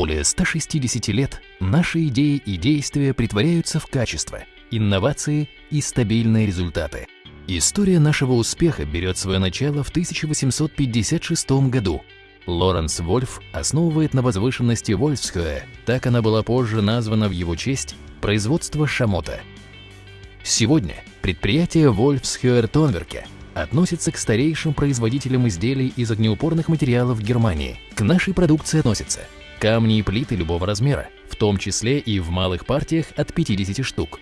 Более 160 лет наши идеи и действия притворяются в качество, инновации и стабильные результаты. История нашего успеха берет свое начало в 1856 году. Лоренс Вольф основывает на возвышенности Вольфсхёе, так она была позже названа в его честь, производство шамота. Сегодня предприятие Вольфсхёер Тонверке относится к старейшим производителям изделий из огнеупорных материалов Германии. К нашей продукции относятся камни и плиты любого размера, в том числе и в малых партиях от 50 штук,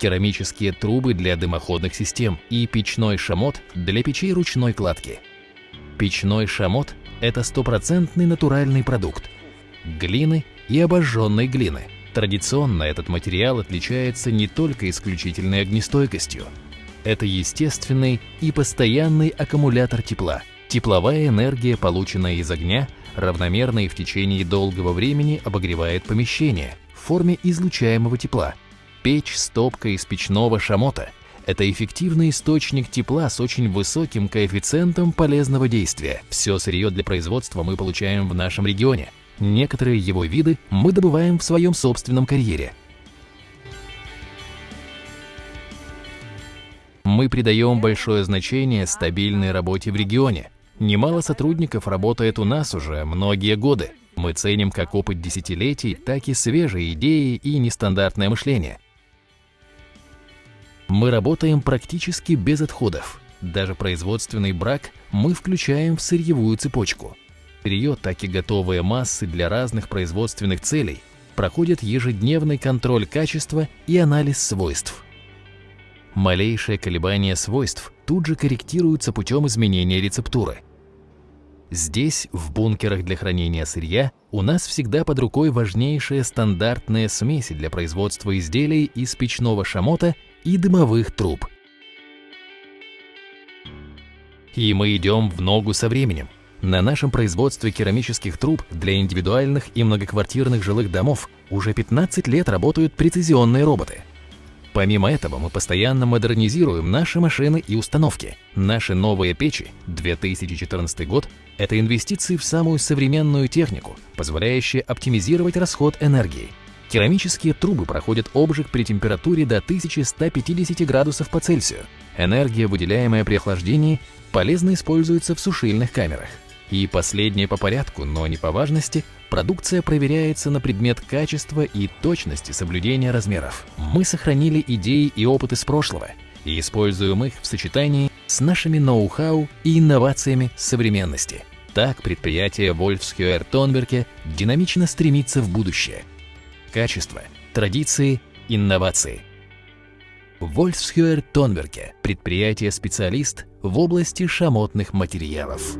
керамические трубы для дымоходных систем и печной шамот для печей ручной кладки. Печной шамот – это стопроцентный натуральный продукт глины и обожженной глины. Традиционно этот материал отличается не только исключительной огнестойкостью. Это естественный и постоянный аккумулятор тепла. Тепловая энергия, полученная из огня, равномерно и в течение долгого времени обогревает помещение в форме излучаемого тепла – Печь с топкой из печного шамота – это эффективный источник тепла с очень высоким коэффициентом полезного действия. Все сырье для производства мы получаем в нашем регионе. Некоторые его виды мы добываем в своем собственном карьере. Мы придаем большое значение стабильной работе в регионе. Немало сотрудников работает у нас уже многие годы. Мы ценим как опыт десятилетий, так и свежие идеи и нестандартное мышление. Мы работаем практически без отходов. Даже производственный брак мы включаем в сырьевую цепочку. Сырье, так и готовые массы для разных производственных целей проходят ежедневный контроль качества и анализ свойств. Малейшее колебание свойств тут же корректируется путем изменения рецептуры. Здесь, в бункерах для хранения сырья, у нас всегда под рукой важнейшие стандартные смеси для производства изделий из печного шамота и дымовых труб. И мы идем в ногу со временем. На нашем производстве керамических труб для индивидуальных и многоквартирных жилых домов уже 15 лет работают прецизионные роботы. Помимо этого, мы постоянно модернизируем наши машины и установки. Наши новые печи 2014 год – это инвестиции в самую современную технику, позволяющие оптимизировать расход энергии – Керамические трубы проходят обжиг при температуре до 1150 градусов по Цельсию. Энергия, выделяемая при охлаждении, полезно используется в сушильных камерах. И последнее по порядку, но не по важности, продукция проверяется на предмет качества и точности соблюдения размеров. Мы сохранили идеи и опыт из прошлого и используем их в сочетании с нашими ноу-хау и инновациями современности. Так предприятие Wolfskeer Тонберге динамично стремится в будущее – качество, традиции, инновации. Вольфсхюер Тонберге – предприятие-специалист в области шамотных материалов.